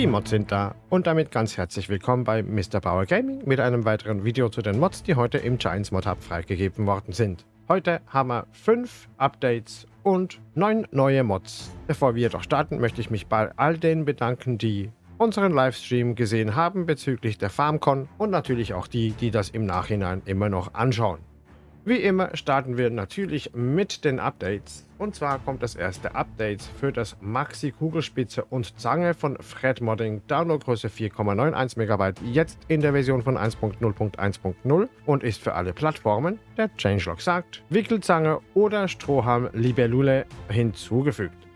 Die Mods sind da und damit ganz herzlich willkommen bei Mr. Bauer Gaming mit einem weiteren Video zu den Mods, die heute im Giants Mod Hub freigegeben worden sind. Heute haben wir 5 Updates und 9 neue Mods. Bevor wir jedoch starten, möchte ich mich bei all denen bedanken, die unseren Livestream gesehen haben bezüglich der FarmCon und natürlich auch die, die das im Nachhinein immer noch anschauen. Wie immer starten wir natürlich mit den Updates. Und zwar kommt das erste Update für das Maxi Kugelspitze und Zange von Fred Modding, Downloadgröße 4,91 MB, jetzt in der Version von 1.0.1.0 und ist für alle Plattformen, der Changelog sagt, Wickelzange oder Strohhalm Libellule hinzugefügt.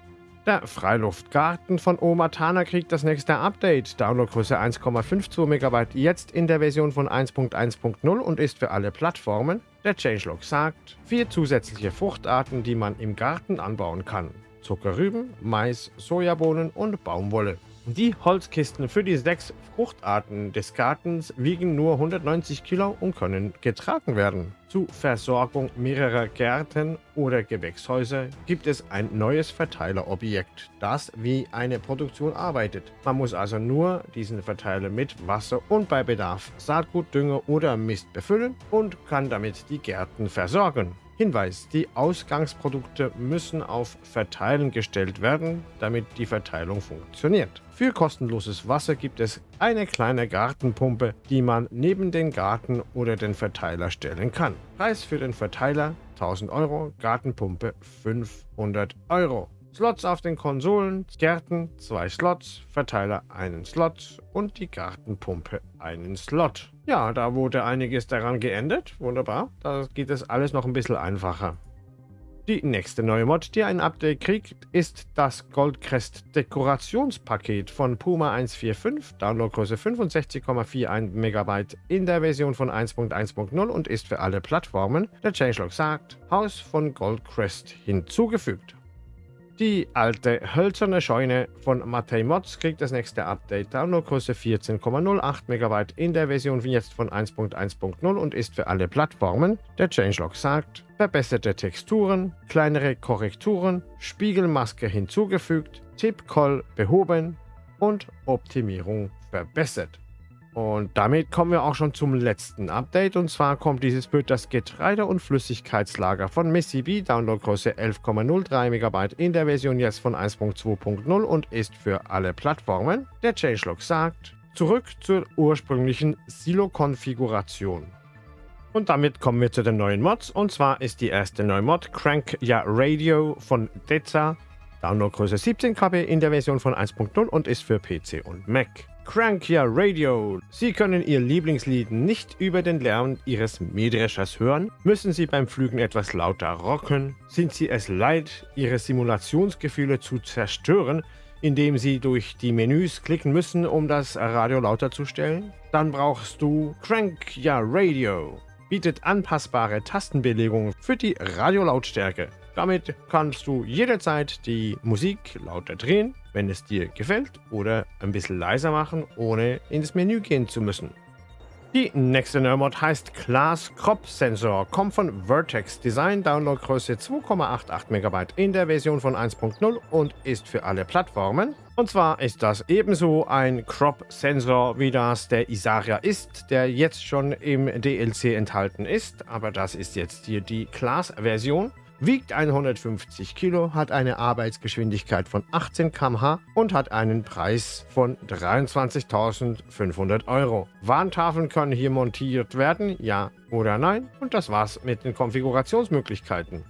Der Freiluftgarten von Omatana kriegt das nächste Update. Downloadgröße 1,52 MB, jetzt in der Version von 1.1.0 und ist für alle Plattformen. Der Changelog sagt, vier zusätzliche Fruchtarten, die man im Garten anbauen kann. Zuckerrüben, Mais, Sojabohnen und Baumwolle. Die Holzkisten für die sechs Fruchtarten des Gartens wiegen nur 190 Kilo und können getragen werden. Zur Versorgung mehrerer Gärten oder Gewächshäuser gibt es ein neues Verteilerobjekt, das wie eine Produktion arbeitet. Man muss also nur diesen Verteiler mit Wasser und bei Bedarf Saatgut, Dünger oder Mist befüllen und kann damit die Gärten versorgen. Hinweis, die Ausgangsprodukte müssen auf Verteilen gestellt werden, damit die Verteilung funktioniert. Für kostenloses Wasser gibt es eine kleine Gartenpumpe, die man neben den Garten oder den Verteiler stellen kann. Preis für den Verteiler 1000 Euro, Gartenpumpe 500 Euro. Slots auf den Konsolen, Gärten, zwei Slots, Verteiler einen Slot und die Gartenpumpe einen Slot. Ja, da wurde einiges daran geändert. Wunderbar. Da geht es alles noch ein bisschen einfacher. Die nächste neue Mod, die ein Update kriegt, ist das Goldcrest Dekorationspaket von Puma 145, Downloadgröße 65,41 MB in der Version von 1.1.0 und ist für alle Plattformen, der Changelog sagt, Haus von Goldcrest hinzugefügt. Die alte hölzerne Scheune von Matei Mods kriegt das nächste Update. Downloadgröße 14,08 MB in der Version jetzt von 1.1.0 und ist für alle Plattformen. Der Changelog sagt, verbesserte Texturen, kleinere Korrekturen, Spiegelmaske hinzugefügt, Tip-Call behoben und Optimierung verbessert. Und damit kommen wir auch schon zum letzten Update. Und zwar kommt dieses für das Getreide- und Flüssigkeitslager von B, Downloadgröße 11,03 MB in der Version jetzt von 1.2.0 und ist für alle Plattformen. Der Changelog sagt, zurück zur ursprünglichen Silo-Konfiguration. Und damit kommen wir zu den neuen Mods. Und zwar ist die erste neue Mod Crank Ja Radio von Deza. Downloadgröße 17 KB in der Version von 1.0 und ist für PC und Mac. Crankia Radio. Sie können Ihr Lieblingslied nicht über den Lärm Ihres Mähdreschers hören? Müssen Sie beim Flügen etwas lauter rocken? Sind Sie es leid, Ihre Simulationsgefühle zu zerstören, indem Sie durch die Menüs klicken müssen, um das Radio lauter zu stellen? Dann brauchst du Crankia Radio. Bietet anpassbare Tastenbelegungen für die Radiolautstärke. Damit kannst du jederzeit die Musik lauter drehen, wenn es dir gefällt, oder ein bisschen leiser machen, ohne ins Menü gehen zu müssen. Die nächste Nerdmod heißt Class Crop Sensor, kommt von Vertex Design, Downloadgröße 2,88 MB in der Version von 1.0 und ist für alle Plattformen. Und zwar ist das ebenso ein Crop Sensor, wie das der Isaria ist, der jetzt schon im DLC enthalten ist, aber das ist jetzt hier die Class-Version wiegt 150 Kilo, hat eine Arbeitsgeschwindigkeit von 18 km/h und hat einen Preis von 23.500 Euro. Warntafeln können hier montiert werden, ja oder nein. Und das war's mit den Konfigurationsmöglichkeiten.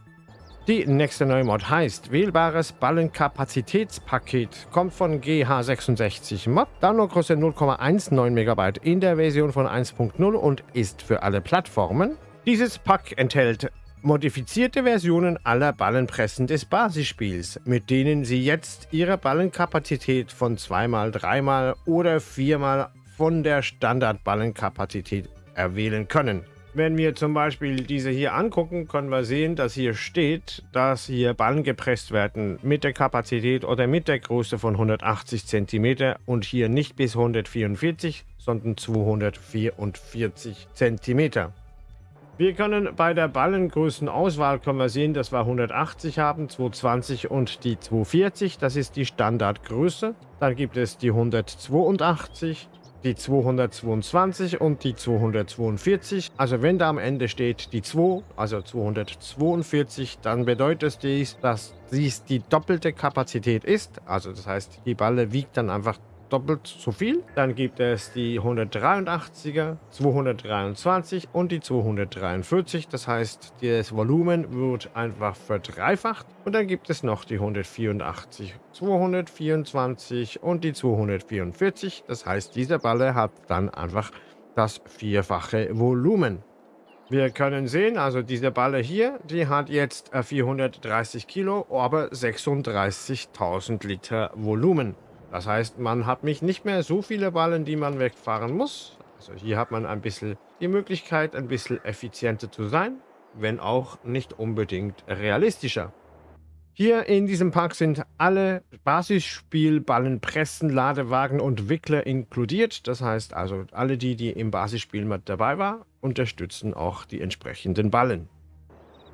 Die nächste neue Mod heißt Wählbares Ballenkapazitätspaket, kommt von GH66 Mod, Downloadgröße 0,19 MB in der Version von 1.0 und ist für alle Plattformen. Dieses Pack enthält modifizierte Versionen aller Ballenpressen des Basisspiels, mit denen Sie jetzt Ihre Ballenkapazität von 2x, 3x oder 4x von der Standardballenkapazität erwählen können. Wenn wir zum Beispiel diese hier angucken, können wir sehen, dass hier steht, dass hier Ballen gepresst werden mit der Kapazität oder mit der Größe von 180 cm und hier nicht bis 144, sondern 244 cm. Wir können bei der Ballengrößenauswahl können wir sehen, dass wir 180 haben, 220 und die 240. Das ist die Standardgröße. Dann gibt es die 182, die 222 und die 242. Also wenn da am Ende steht die 2, also 242, dann bedeutet dies, dass dies die doppelte Kapazität ist. Also das heißt, die Balle wiegt dann einfach doppelt so viel. Dann gibt es die 183er, 223 und die 243. Das heißt, das Volumen wird einfach verdreifacht. Und dann gibt es noch die 184, 224 und die 244. Das heißt, diese Balle hat dann einfach das vierfache Volumen. Wir können sehen, also diese Balle hier, die hat jetzt 430 Kilo, aber 36.000 Liter Volumen. Das heißt, man hat mich nicht mehr so viele Ballen, die man wegfahren muss. Also hier hat man ein bisschen die Möglichkeit, ein bisschen effizienter zu sein, wenn auch nicht unbedingt realistischer. Hier in diesem Park sind alle Basisspielballen, Pressen, Ladewagen und Wickler inkludiert. Das heißt also, alle die, die im Basisspiel mit dabei waren, unterstützen auch die entsprechenden Ballen.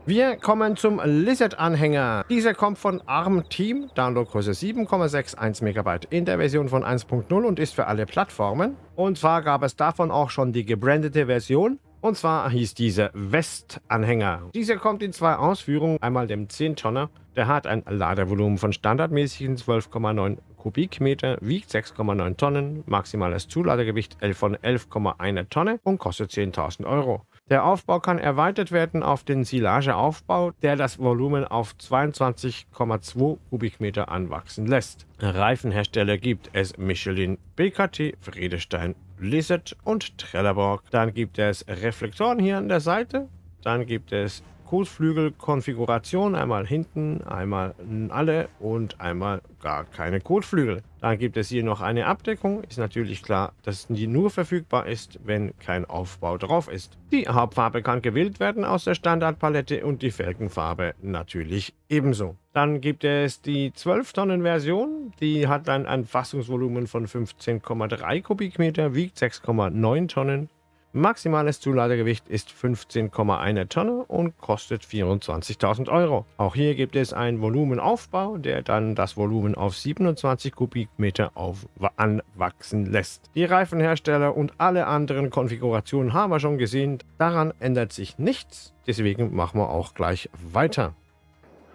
Wir kommen zum Lizard-Anhänger. Dieser kommt von ARM Team, Downloadgröße 7,61 MB in der Version von 1.0 und ist für alle Plattformen. Und zwar gab es davon auch schon die gebrandete Version. Und zwar hieß diese West-Anhänger. Dieser kommt in zwei Ausführungen. Einmal dem 10-Tonner. Der hat ein Ladevolumen von standardmäßigen 12,9 Kubikmeter, wiegt 6,9 Tonnen, maximales Zuladegewicht von 11,1 Tonne und kostet 10.000 Euro. Der Aufbau kann erweitert werden auf den Silageaufbau, der das Volumen auf 22,2 Kubikmeter anwachsen lässt. Reifenhersteller gibt es Michelin, BKT, Friedestein, Lizard und Trelleborg. Dann gibt es Reflektoren hier an der Seite. Dann gibt es Kotflügel-Konfiguration. Einmal hinten, einmal alle und einmal gar keine Kotflügel. Dann gibt es hier noch eine Abdeckung. Ist natürlich klar, dass die nur verfügbar ist, wenn kein Aufbau drauf ist. Die Hauptfarbe kann gewählt werden aus der Standardpalette und die Felgenfarbe natürlich ebenso. Dann gibt es die 12-Tonnen-Version. Die hat dann ein Fassungsvolumen von 15,3 Kubikmeter, wiegt 6,9 Tonnen Maximales Zuladegewicht ist 15,1 Tonne und kostet 24.000 Euro. Auch hier gibt es einen Volumenaufbau, der dann das Volumen auf 27 Kubikmeter auf anwachsen lässt. Die Reifenhersteller und alle anderen Konfigurationen haben wir schon gesehen. Daran ändert sich nichts, deswegen machen wir auch gleich weiter.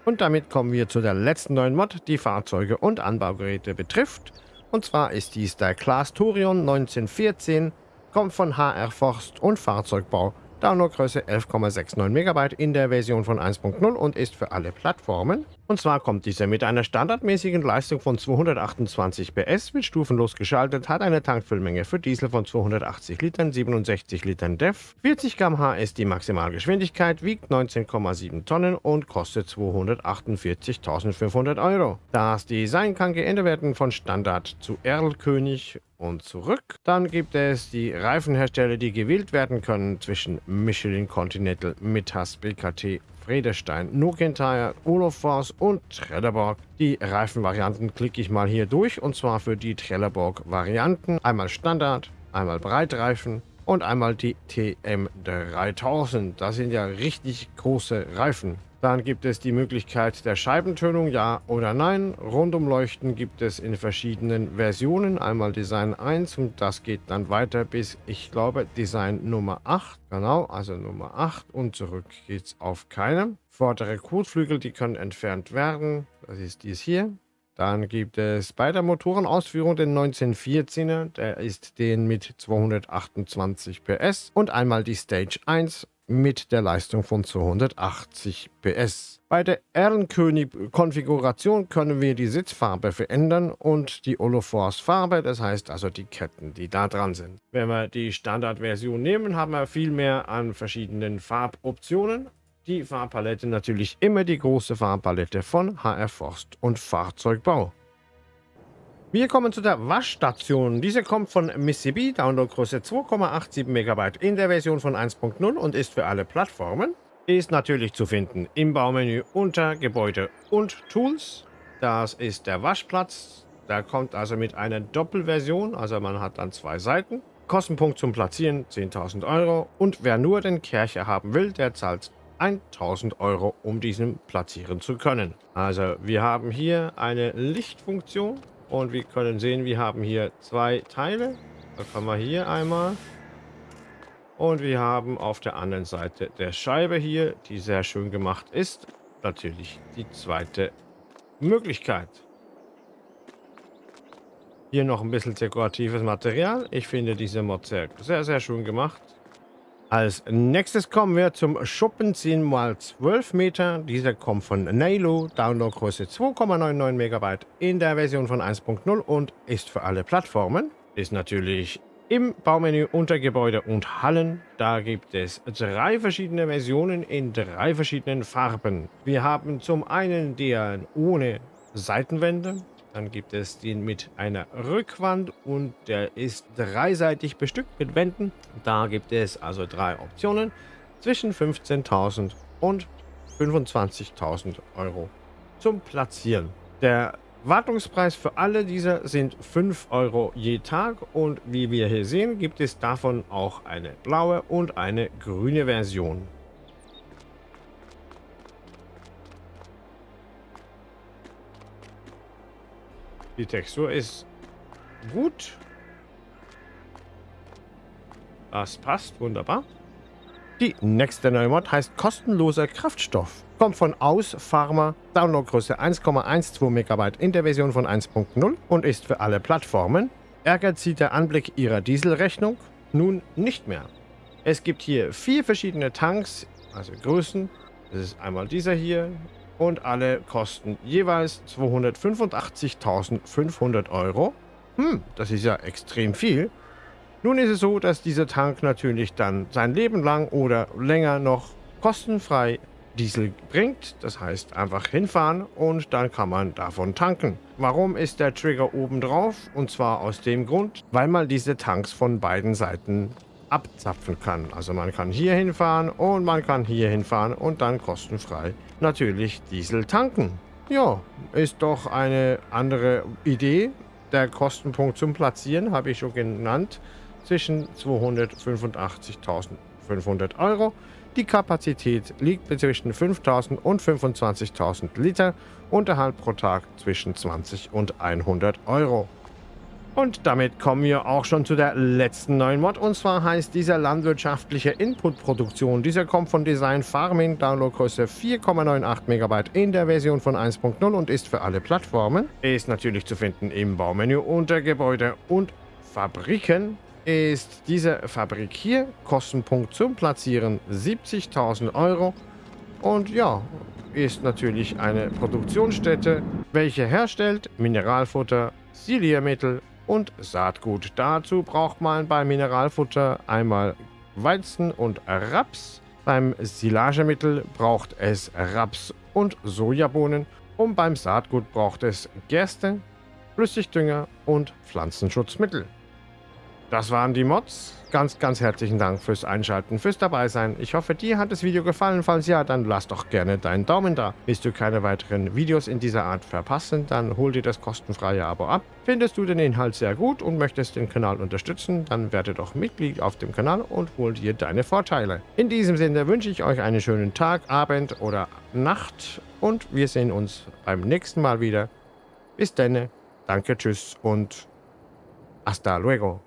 Und damit kommen wir zu der letzten neuen Mod, die Fahrzeuge und Anbaugeräte betrifft. Und zwar ist dies der Class Turion 1914 kommt von HR Forst und Fahrzeugbau. Downloadgröße 11,69 MB in der Version von 1.0 und ist für alle Plattformen. Und zwar kommt dieser mit einer standardmäßigen Leistung von 228 PS, wird stufenlos geschaltet, hat eine Tankfüllmenge für Diesel von 280 Litern, 67 Litern DEF, 40 km/h ist die Maximalgeschwindigkeit, wiegt 19,7 Tonnen und kostet 248.500 Euro. Das Design kann geändert werden von Standard zu Erlkönig und zurück. Dann gibt es die Reifenhersteller, die gewählt werden können zwischen Michelin Continental, Mittas, BKT Fredestein, Nokentire, Olofors und Trelleborg. Die Reifenvarianten klicke ich mal hier durch und zwar für die Trelleborg-Varianten. Einmal Standard, einmal Breitreifen und einmal die TM3000. Das sind ja richtig große Reifen. Dann gibt es die Möglichkeit der Scheibentönung, ja oder nein. Rundumleuchten gibt es in verschiedenen Versionen. Einmal Design 1 und das geht dann weiter bis, ich glaube, Design Nummer 8. Genau, also Nummer 8 und zurück geht es auf keinem. Vordere Kotflügel, die können entfernt werden. Das ist dies hier. Dann gibt es bei der Motorenausführung den 1914er, der ist den mit 228 PS und einmal die Stage 1 mit der Leistung von 280 PS. Bei der Ehrenkönig-Konfiguration können wir die Sitzfarbe verändern und die Olofors-Farbe, das heißt also die Ketten, die da dran sind. Wenn wir die Standardversion nehmen, haben wir viel mehr an verschiedenen Farboptionen. Die Farbpalette natürlich immer die große Farbpalette von HR Forst und Fahrzeugbau. Wir kommen zu der Waschstation. Diese kommt von Mississippi, Downloadgröße 2,87 MB in der Version von 1.0 und ist für alle Plattformen. Ist natürlich zu finden im Baumenü unter Gebäude und Tools. Das ist der Waschplatz. Der kommt also mit einer Doppelversion, also man hat dann zwei Seiten. Kostenpunkt zum Platzieren 10.000 Euro und wer nur den Kercher haben will, der zahlt 1000 Euro, um diesen platzieren zu können. Also wir haben hier eine Lichtfunktion und wir können sehen, wir haben hier zwei Teile. Da kommen wir hier einmal. Und wir haben auf der anderen Seite der Scheibe hier, die sehr schön gemacht ist, natürlich die zweite Möglichkeit. Hier noch ein bisschen dekoratives Material. Ich finde diese Mod sehr, sehr, sehr schön gemacht. Als nächstes kommen wir zum Schuppen 10x12 Meter. Dieser kommt von Nalo, Downloadgröße 2,99 MB in der Version von 1.0 und ist für alle Plattformen. Ist natürlich im Baumenü unter Gebäude und Hallen. Da gibt es drei verschiedene Versionen in drei verschiedenen Farben. Wir haben zum einen den ohne Seitenwände, dann gibt es den mit einer Rückwand und der ist dreiseitig bestückt mit Wänden. Da gibt es also drei Optionen zwischen 15.000 und 25.000 Euro zum Platzieren. Der Wartungspreis für alle diese sind 5 Euro je Tag und wie wir hier sehen, gibt es davon auch eine blaue und eine grüne Version. Die Textur ist gut. Das passt wunderbar. Die nächste neue Mod heißt kostenloser Kraftstoff. Kommt von Aus Pharma, Downloadgröße 1,12 MB in der Version von 1.0 und ist für alle Plattformen. Ärgert sie der Anblick ihrer Dieselrechnung? Nun nicht mehr. Es gibt hier vier verschiedene Tanks, also Größen. Das ist einmal dieser hier, und alle kosten jeweils 285.500 Euro. Hm, das ist ja extrem viel. Nun ist es so, dass dieser Tank natürlich dann sein Leben lang oder länger noch kostenfrei Diesel bringt. Das heißt, einfach hinfahren und dann kann man davon tanken. Warum ist der Trigger oben drauf? Und zwar aus dem Grund, weil man diese Tanks von beiden Seiten abzapfen kann. Also man kann hier hinfahren und man kann hier hinfahren und dann kostenfrei natürlich Diesel tanken. Ja, ist doch eine andere Idee. Der Kostenpunkt zum Platzieren habe ich schon genannt. Zwischen 285.500 Euro. Die Kapazität liegt zwischen 5.000 und 25.000 Liter. Unterhalt pro Tag zwischen 20 und 100 Euro. Und damit kommen wir auch schon zu der letzten neuen Mod. Und zwar heißt dieser landwirtschaftliche Input-Produktion. Dieser kommt von Design Farming, Downloadgröße 4,98 MB in der Version von 1.0 und ist für alle Plattformen. Ist natürlich zu finden im Baumenü unter Gebäude und Fabriken. Ist diese Fabrik hier, Kostenpunkt zum Platzieren 70.000 Euro. Und ja, ist natürlich eine Produktionsstätte, welche herstellt Mineralfutter, Siliermittel und Saatgut. Dazu braucht man beim Mineralfutter einmal Weizen und Raps. Beim Silagemittel braucht es Raps und Sojabohnen und beim Saatgut braucht es Gerste, Flüssigdünger und Pflanzenschutzmittel. Das waren die Mods. Ganz, ganz herzlichen Dank fürs Einschalten, fürs Dabeisein. Ich hoffe, dir hat das Video gefallen. Falls ja, dann lass doch gerne deinen Daumen da. Willst du keine weiteren Videos in dieser Art verpassen, dann hol dir das kostenfreie Abo ab. Findest du den Inhalt sehr gut und möchtest den Kanal unterstützen, dann werde doch Mitglied auf dem Kanal und hol dir deine Vorteile. In diesem Sinne wünsche ich euch einen schönen Tag, Abend oder Nacht und wir sehen uns beim nächsten Mal wieder. Bis dann, danke, tschüss und hasta luego.